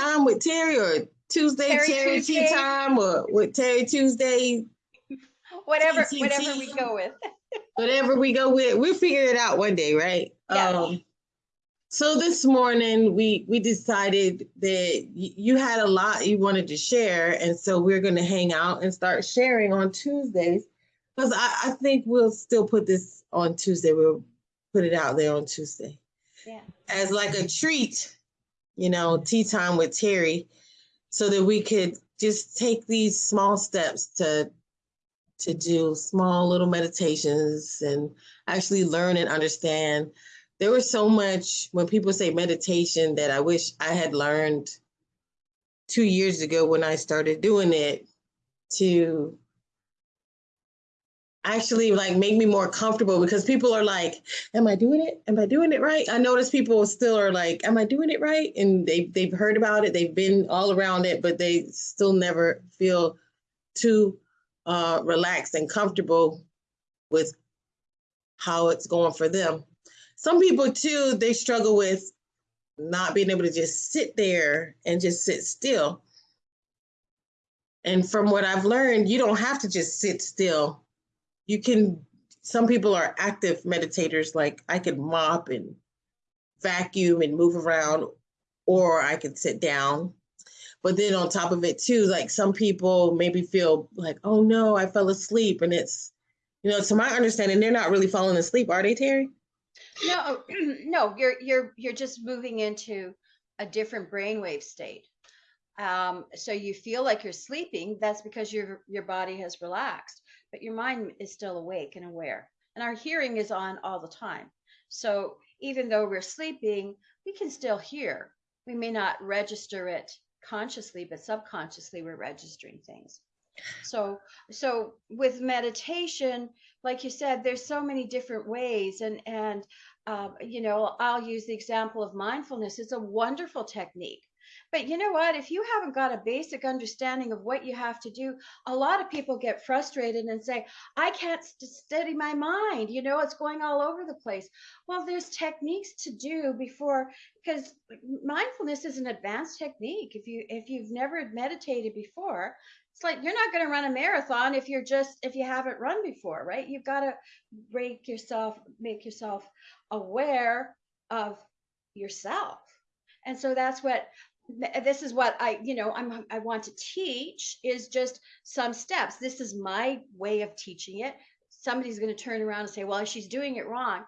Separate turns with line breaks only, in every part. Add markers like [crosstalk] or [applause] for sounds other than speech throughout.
time with Terry or Tuesday
Terry
Terry,
Tuesday.
tea time or with Terry Tuesday, [laughs]
Whatever, whatever we go with. [laughs]
whatever we go with. We'll figure it out one day, right?
Yeah.
Um, so this morning we we decided that you had a lot you wanted to share, and so we're going to hang out and start sharing on Tuesdays. Because I, I think we'll still put this on Tuesday. We'll put it out there on Tuesday.
Yeah.
as like a treat, you know, tea time with Terry, so that we could just take these small steps to to do small little meditations and actually learn and understand. There was so much when people say meditation that I wish I had learned two years ago when I started doing it to actually like make me more comfortable because people are like am I doing it? Am I doing it right? I notice people still are like, am I doing it right? And they they've heard about it, they've been all around it, but they still never feel too uh, relaxed and comfortable with how it's going for them. Some people too, they struggle with not being able to just sit there and just sit still. And from what I've learned, you don't have to just sit still. You can some people are active meditators like i could mop and vacuum and move around or i could sit down but then on top of it too like some people maybe feel like oh no i fell asleep and it's you know to my understanding they're not really falling asleep are they terry
No, [clears throat] no, you're you're you're just moving into a different brainwave state. Um, so you feel like you're sleeping. That's because your your body has relaxed, but your mind is still awake and aware. And our hearing is on all the time. So even though we're sleeping, we can still hear. We may not register it consciously, but subconsciously we're registering things. So so with meditation, like you said, there's so many different ways, and and um, you know, I'll use the example of mindfulness. It's a wonderful technique. But you know what? If you haven't got a basic understanding of what you have to do, a lot of people get frustrated and say, I can't st- steady my mind. You know, it's going all over the place. Well, there's techniques to do before, because mindfulness is an advanced technique. If you if you've never meditated before, it's like you're not going to run a marathon if you're just if you haven't run before, right? You've got to break yourself make yourself aware of yourself and so that's what this is what i you know i'm i want to teach is just some steps. This is my way of teaching it. Somebody's going to turn around and say well she's doing it wrong.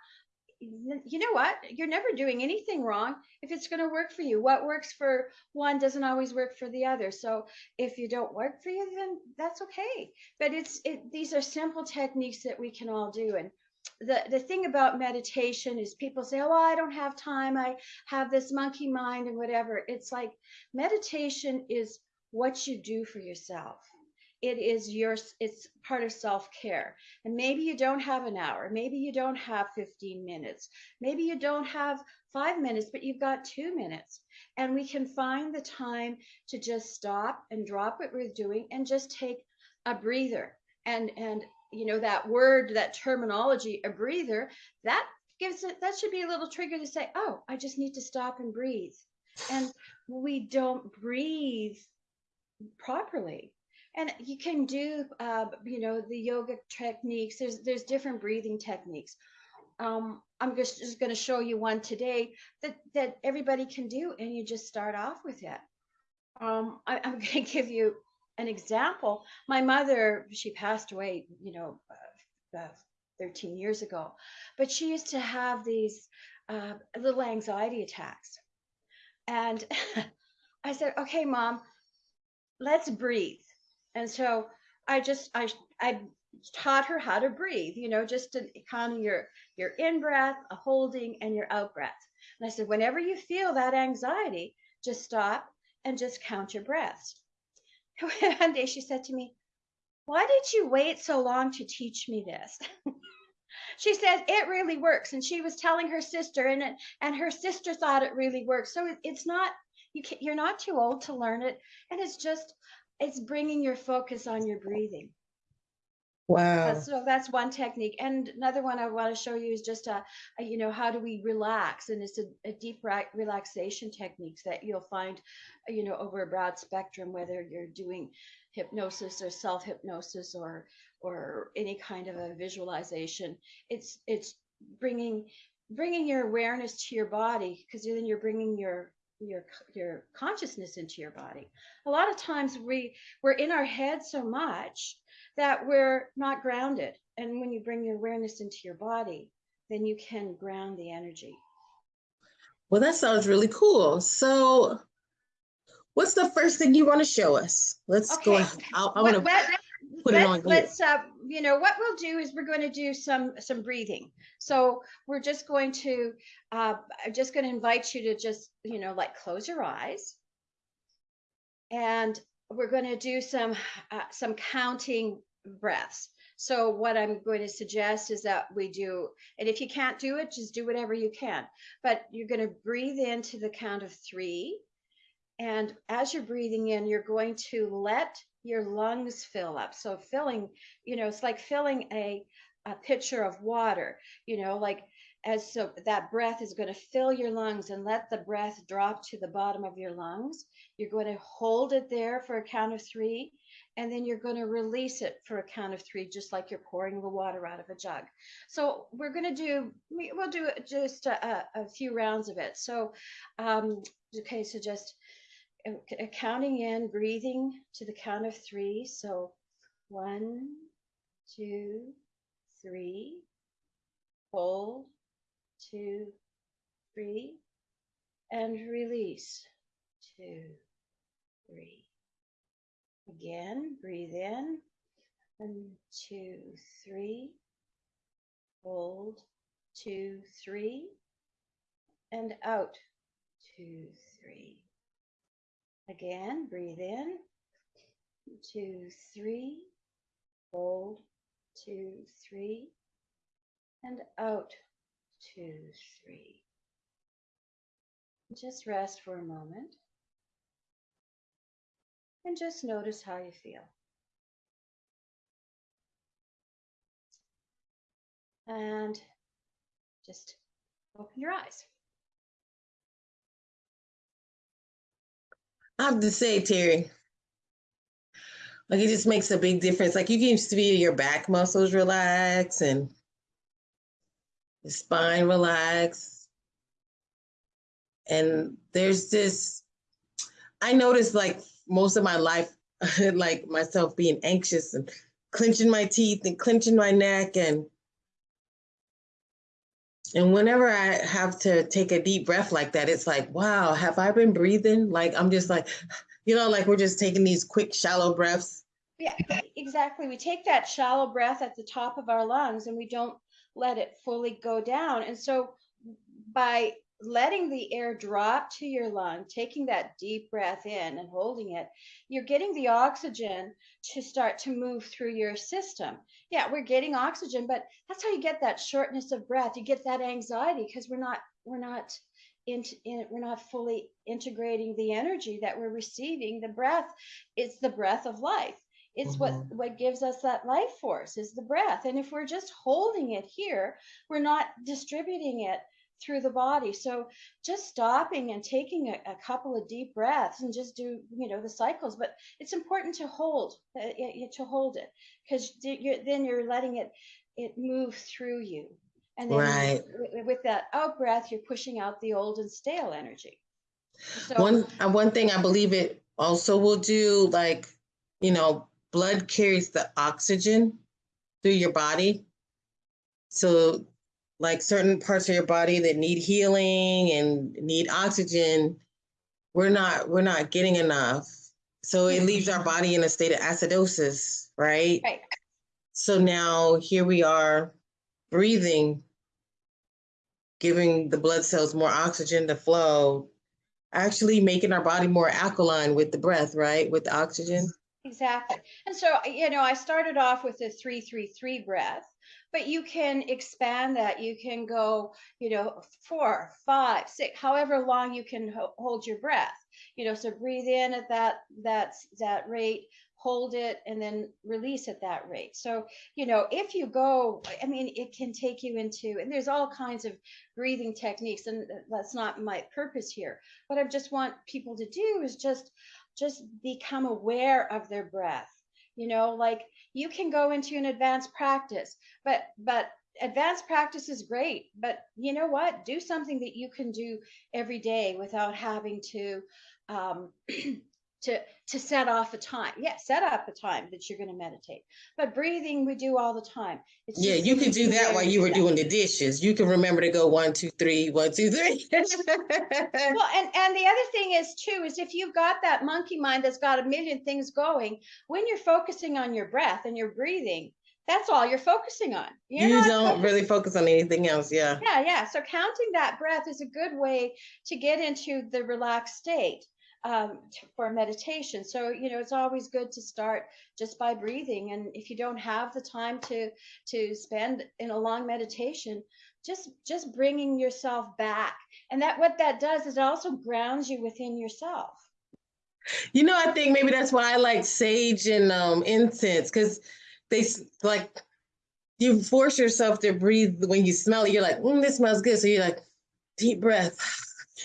You know what? You're never doing anything wrong if it's going to work for you. What works for one doesn't always work for the other. So if you don't work for you then that's okay. But it's it, these are simple techniques that we can all do and the the thing about meditation is people say oh i don't have time. I have this monkey mind and whatever. It's like meditation is what you do for yourself. It is your it's part of self-care. And maybe you don't have an hour. Maybe you don't have 15 minutes. Maybe you don't have 5 minutes but you've got 2 minutes. And we can find the time to just stop and drop what we're doing and just take a breather. And and you know that word that terminology a breather that gives it that should be a little trigger to say oh i just need to stop and breathe. And we don't breathe properly. And you can do uh, you know the yoga techniques. There's there's different breathing techniques. Um, i'm just, just going to show you one today that that everybody can do and you just start off with it. Um, I, i'm [laughs] going to give you an example. My mother she passed away you know uh, uh, 13 years ago but she used to have these uh, little anxiety attacks. And [laughs] i said okay mom let's breathe. And so i just i i taught her how to breathe you know just to of your your in breath a holding and your out breath and i said whenever you feel that anxiety just stop and just count your breaths [laughs] one day she said to me why did you wait so long to teach me this? [laughs] She said it really works. And she was telling her sister and it, and her sister thought it really works. So it, it's not you can, you're not too old to learn it. And it's just it's bringing your focus on your breathing
Wow.
So that's one technique. And another one I want to show you is just a, a you know, how do we relax? And it's a, a deep re- relaxation techniques that you'll find, uh, you know, over a broad spectrum, whether you're doing hypnosis or self hypnosis or or any kind of a visualization. It's it's bringing bringing your awareness to your body because then you're bringing your your your consciousness into your body. A lot of times we we're in our head so much that we're not grounded. And when you bring your awareness into your body, then you can ground the energy.
Well, that sounds really cool. So, what's the first thing you want to show us? Let's
Okay.
go. ahead. I'll- I want to put it
let's,
on here.
let's uh, you know what we'll do is we're going to do some some breathing so we're just going to uh, i'm just going to invite you to just you know like close your eyes and we're going to do some uh, some counting breaths. So what i'm going to suggest is that we do and if you can't do it just do whatever you can. But you're going to breathe into the count of three. And as you're breathing in, you're going to let your lungs fill up. So filling, you know, it's like filling a, a pitcher of water, you know, like as so that breath is going to fill your lungs and let the breath drop to the bottom of your lungs. You're going to hold it there for a count of three, and then you're going to release it for a count of three, just like you're pouring the water out of a jug. So we're going to do, we, we'll do just a, a, a few rounds of it. So, um, okay, so just uh, counting in, breathing to the count of three. So one, two, three. Hold, two, three. And release, two, three. Again, breathe in. One, two, three. Hold, two, three. And out, two, three. Again, breathe in. Two, three. Hold. Two, three. And out. Two, three. Just rest for a moment. And just notice how you feel. And just open your eyes.
I have to say, Terry, like it just makes a big difference. Like you can feel your back muscles relax and the spine relax. And there's this, I noticed like most of my life, [laughs] like myself being anxious and clenching my teeth and clenching my neck and and whenever I have to take a deep breath like that, it's like, wow, have I been breathing? Like I'm just like, [sighs] you know, like we're just taking these quick, shallow breaths.
Yeah, exactly. We take that shallow breath at the top of our lungs and we don't let it fully go down. And so by letting the air drop to your lung, taking that deep breath in and holding it, you're getting the oxygen to start to move through your system. Yeah, we're getting oxygen, but that's how you get that shortness of breath. You get that anxiety because we're not we're not in, in, we're not fully integrating the energy that we're receiving. The breath is the breath of life. It's what
Mhm.
what gives us that life force is the breath. And if we're just holding it here, we're not distributing it through the body. So just stopping and taking a, a couple of deep breaths and just do, you know, the cycles. But it's important to hold, uh, to hold it because then you're letting it, it move through you. And then
Right.
with, with that out breath, you're pushing out the old and stale energy. So
One uh, one thing I believe it also will do, like, you know, blood carries the oxygen through your body. So like certain parts of your body that need healing and need oxygen, we're not we're not getting enough. So it leaves our body in a state of acidosis, right?
Right.
So now here we are breathing, giving the blood cells more oxygen to flow, actually making our body more alkaline with the breath, right? With the oxygen.
Exactly. And so, you know, I started off with a three, three, three breath, but you can expand that. You can go, you know, four, five, six, however long you can ho- hold your breath. You know, so breathe in at that that that rate, hold it, and then release at that rate. So, you know, if you go, I mean, it can take you into, and there's all kinds of breathing techniques, and uh, that's not my purpose here. What I just want people to do is just just become aware of their breath. You know, like you can go into an advanced practice, but but advanced practice is great, but you know what? Do something that you can do every day without having to um, [clears throat] to to set off a time. Yeah, set up a time that you're going to meditate. But breathing, we do all the time.
It's yeah, you could do that while you were doing the dishes. You can remember to go one, two, three, one, two, three. [laughs]
well, and and the other thing is too is if you've got that monkey mind that's got a million things going, when you're focusing on your breath and your breathing, that's all you're focusing on. You're
you don't really focus on anything else. Yeah.
Yeah, yeah. So counting that breath is a good way to get into the relaxed state um, for meditation. So you know, it's always good to start just by breathing. And if you don't have the time to to spend in a long meditation, just just bringing yourself back. And that what that does is it also grounds you within yourself.
You know, I think maybe that's why I like sage and um, incense because they like you force yourself to breathe when you smell it. You're like, mm, this smells good. So you're like, deep breath. [laughs]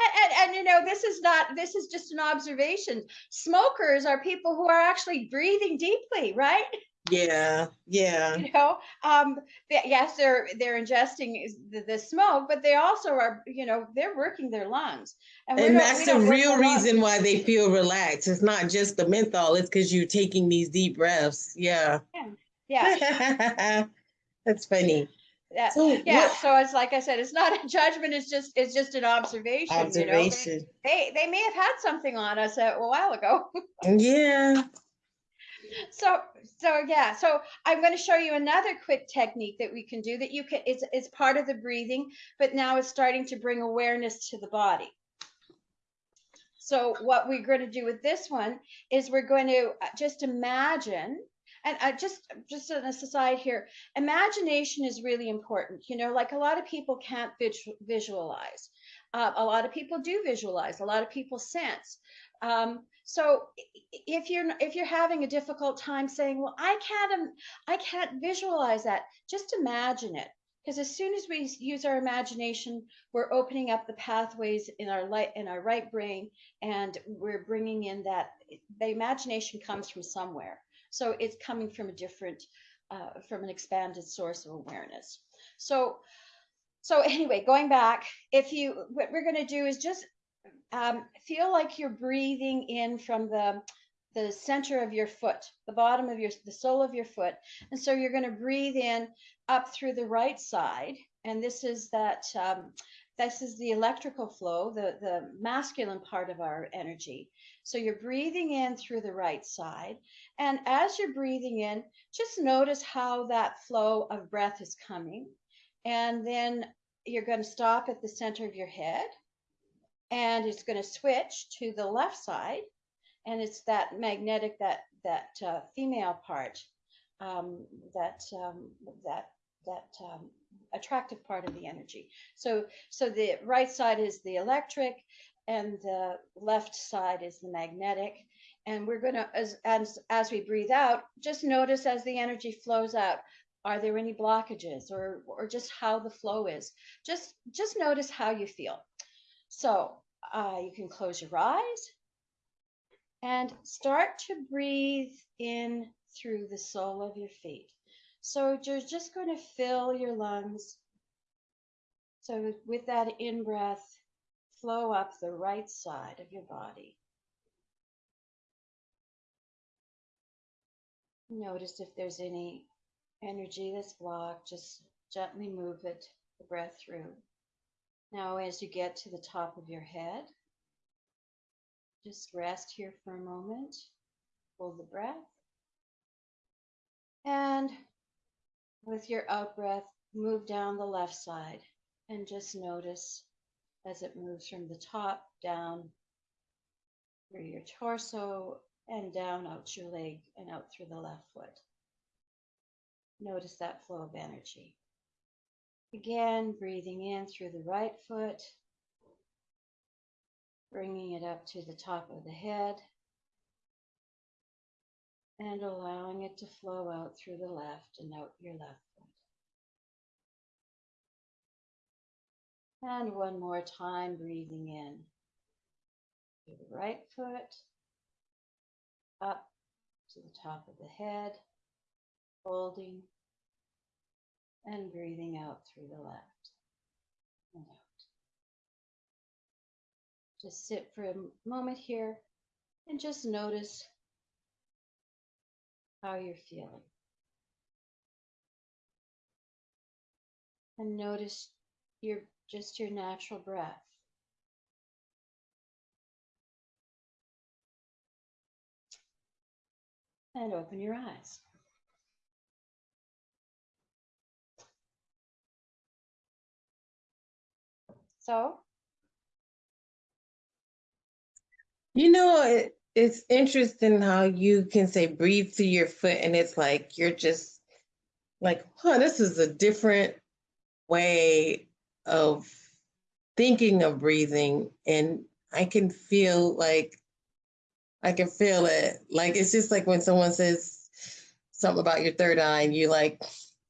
and, and, and, you know this is not this is just an observation. Smokers are people who are actually breathing deeply right?
Yeah yeah.
You know um yes they're they're ingesting the, the smoke but they also are you know they're working their lungs.
And, and that's the real reason why they feel relaxed. It's not just the menthol it's because you're taking these deep breaths. Yeah.
Yeah, yeah. [laughs]
that's funny
yeah, so yeah. What, so it's like I said, it's not a [laughs] judgment. It's just it's just an observation.
Observation.
You know? they, they, they may have had something on us a, a while ago. [laughs]
yeah.
So so yeah. So I'm going to show you another quick technique that we can do that you can. It's it's part of the breathing, but now it's starting to bring awareness to the body. So what we're going to do with this one is we're going to uh, just imagine and I just just an aside here imagination is really important you know like a lot of people can't visualize. Uh, a lot of people do visualize a lot of people sense. Um, so if you're if you're having a difficult time saying well i can't i can't visualize that just imagine it. Because as soon as we use our imagination we're opening up the pathways in our light in our right brain and we're bringing in that the imagination comes from somewhere so it's coming from a different, uh, from an expanded source of awareness. So, so anyway, going back, if you, what we're going to do is just um, feel like you're breathing in from the the center of your foot, the bottom of your, the sole of your foot. And so you're going to breathe in up through the right side. And this is that, um, this is the electrical flow, the, the masculine part of our energy. So you're breathing in through the right side. And as you're breathing in, just notice how that flow of breath is coming. And then you're going to stop at the center of your head. And it's going to switch to the left side. And it's that magnetic, that that uh, female part, um, that um, that that um, attractive part of the energy. So so the right side is the electric, and the left side is the magnetic. And we're going to, as, as, as we breathe out, just notice as the energy flows out, are there any blockages or, or just how the flow is? Just, just notice how you feel. So uh, you can close your eyes and start to breathe in through the sole of your feet. So you're just going to fill your lungs. So with that in breath, flow up the right side of your body. Notice if there's any energy that's blocked, just gently move it, the breath through. Now, as you get to the top of your head, just rest here for a moment, hold the breath, and with your out breath, move down the left side and just notice as it moves from the top down through your torso and down out your leg and out through the left foot. Notice that flow of energy. Again, breathing in through the right foot, bringing it up to the top of the head, and allowing it to flow out through the left and out your left foot. And one more time, breathing in through the right foot, up to the top of the head, holding, and breathing out through the left and out. Just sit for a moment here and just notice how you're feeling. And notice your just your natural breath. And open your eyes. So,
You know, it, it's interesting how you can say breathe through your foot, and it's like you're just like, huh, this is a different way of thinking of breathing. And I can feel like I can feel it. Like it's just like when someone says something about your third eye and you like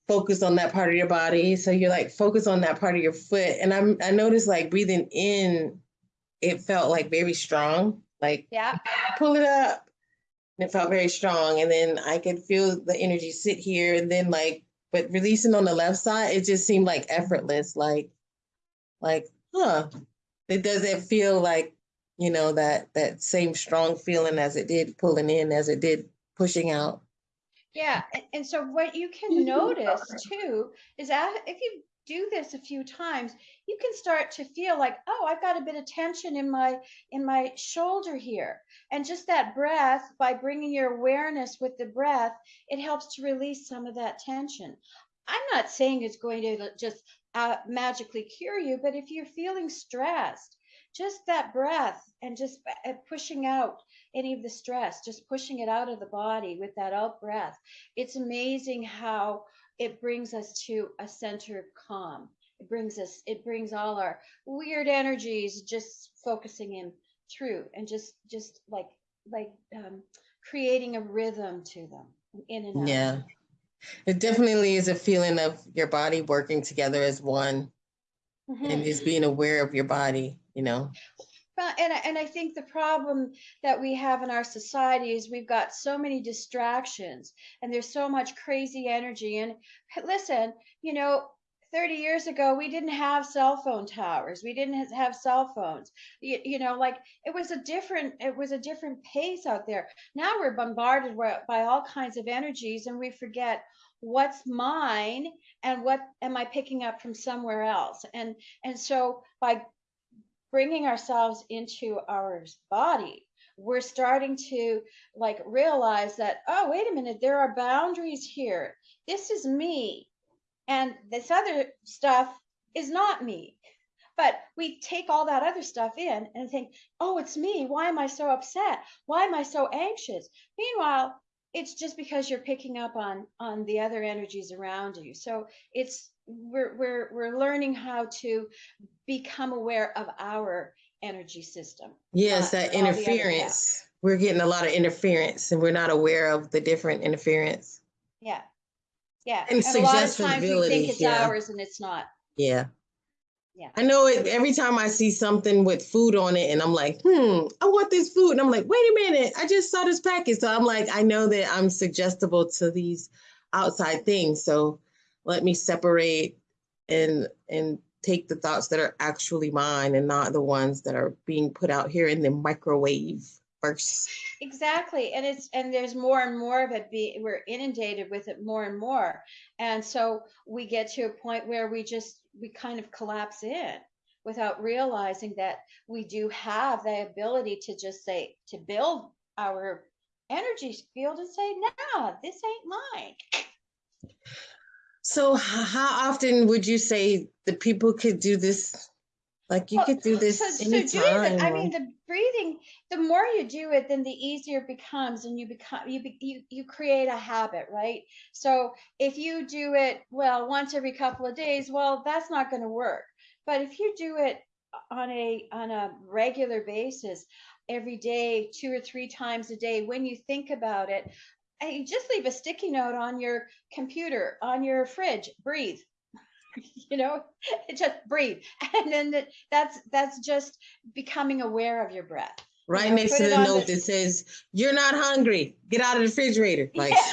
focus on that part of your body. So you're like focus on that part of your foot. And I'm I noticed like breathing in, it felt like very strong. Like
yeah,
pull it up. And it felt very strong. And then I could feel the energy sit here and then like, but releasing on the left side, it just seemed like effortless. Like, like, huh. It doesn't feel like, you know, that that same strong feeling as it did pulling in, as it did pushing out.
yeah. And, and so what you can notice too is that if you do this a few times, you can start to feel like, oh, I've got a bit of tension in my in my shoulder here. And just that breath, by bringing your awareness with the breath, it helps to release some of that tension. I'm not saying it's going to just uh, magically cure you, but if you're feeling stressed, just that breath and just uh, pushing out any of the stress, just pushing it out of the body with that out breath. It's amazing how it brings us to a center of calm. It brings us, it brings all our weird energies just focusing in through and just, just like, like um, creating a rhythm to them in and out.
Yeah. It definitely is a feeling of your body working together as one
Mhm.
and just being aware of your body, you know.
And I, and I think the problem that we have in our society is we've got so many distractions and there's so much crazy energy. And listen, you know, 30 years ago, we didn't have cell phone towers. We didn't have cell phones. You, you know, like it was a different, it was a different pace out there. Now we're bombarded by all kinds of energies and we forget what's mine and what am I picking up from somewhere else. And, and so by bringing ourselves into our body. We're starting to like realize that oh wait a minute there are boundaries here. This is me and this other stuff is not me. But we take all that other stuff in and think oh it's me. Why am i so upset? Why am i so anxious? Meanwhile it's just because you're picking up on on the other energies around you so it's we're we're we're learning how to become aware of our energy system.
Yes,
not
that
all the other
interference. We're getting a lot of interference and we're not aware of the different interference.
Yeah. Yeah.
And
a lot of times we think it's
yeah.
ours and it's not.
Yeah.
Yeah.
I know it every time I see something with food on it and I'm like, hmm, I want this food. And I'm like, wait a minute, I just saw this package. So I'm like, I know that I'm suggestible to these outside things. So let me separate and and take the thoughts that are actually mine and not the ones that are being put out here in the microwave first.
Exactly. And it's and there's more and more of it be we're inundated with it more and more. And so we get to a point where we just we kind of collapse in without realizing that we do have the ability to just say to build our energy field and say, nah, this ain't mine.
So how often would you say the people could do this? Like you
Well,
could do this
so, so
anytime.
doing the, I mean, the breathing, the more you do it, then the easier it becomes, and you become you you you create a habit, right? So if you do it well once every couple of days, well, that's not going to work. But if you do it on a on a regular basis, every day, two or three times a day, when you think about it, and you just leave a sticky note on your computer, on your fridge. Breathe. [laughs] you know, [laughs] just breathe, [laughs] and then that's that's just becoming aware of your breath.
Right
know,
next to the note
the-
that says, "You're not hungry. Get out of the refrigerator." [laughs] Like, [laughs]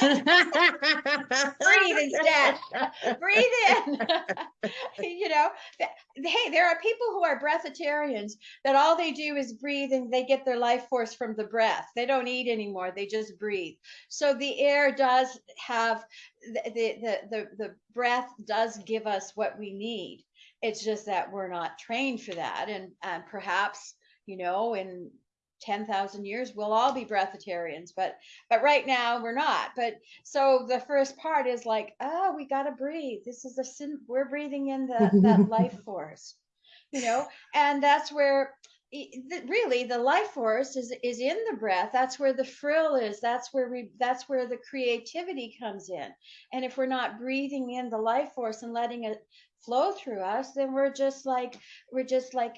Breathe instead. breathe in. [laughs] you know, hey, there are people who are breatharians that all they do is breathe and they get their life force from the breath. They don't eat anymore; they just breathe. So the air does have the the the the, the breath does give us what we need. It's just that we're not trained for that, and and perhaps you know in 10,000 years we'll all be breatharians but but right now we're not. But so the first part is like oh we got to breathe. This is a sin we're breathing in the that [laughs] life force you know? And that's where really the life force is is in the breath. That's where the frill is. That's where we that's where the creativity comes in. And if we're not breathing in the life force and letting it flow through us then we're just like we're just like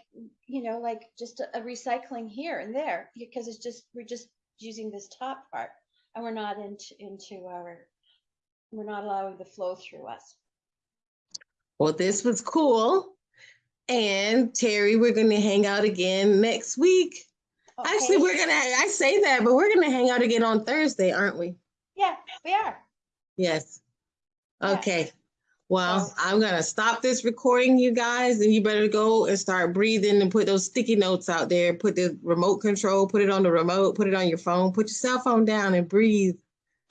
you know like just a, a recycling here and there because it's just we're just using this top part and we're not into into our we're not allowing the flow through us.
Well, this was cool. And Terry, we're going to hang out again next week. Actually, we're gonna. I say that, but we're gonna hang out again on Thursday, aren't we?
yeah we are
Yes.
Yeah.
Okay. Well, I'm gonna stop this recording, you guys, and you better go and start breathing and put those sticky notes out there. Put the remote control, put it on the remote, put it on your phone, put your cell phone down and breathe. [laughs]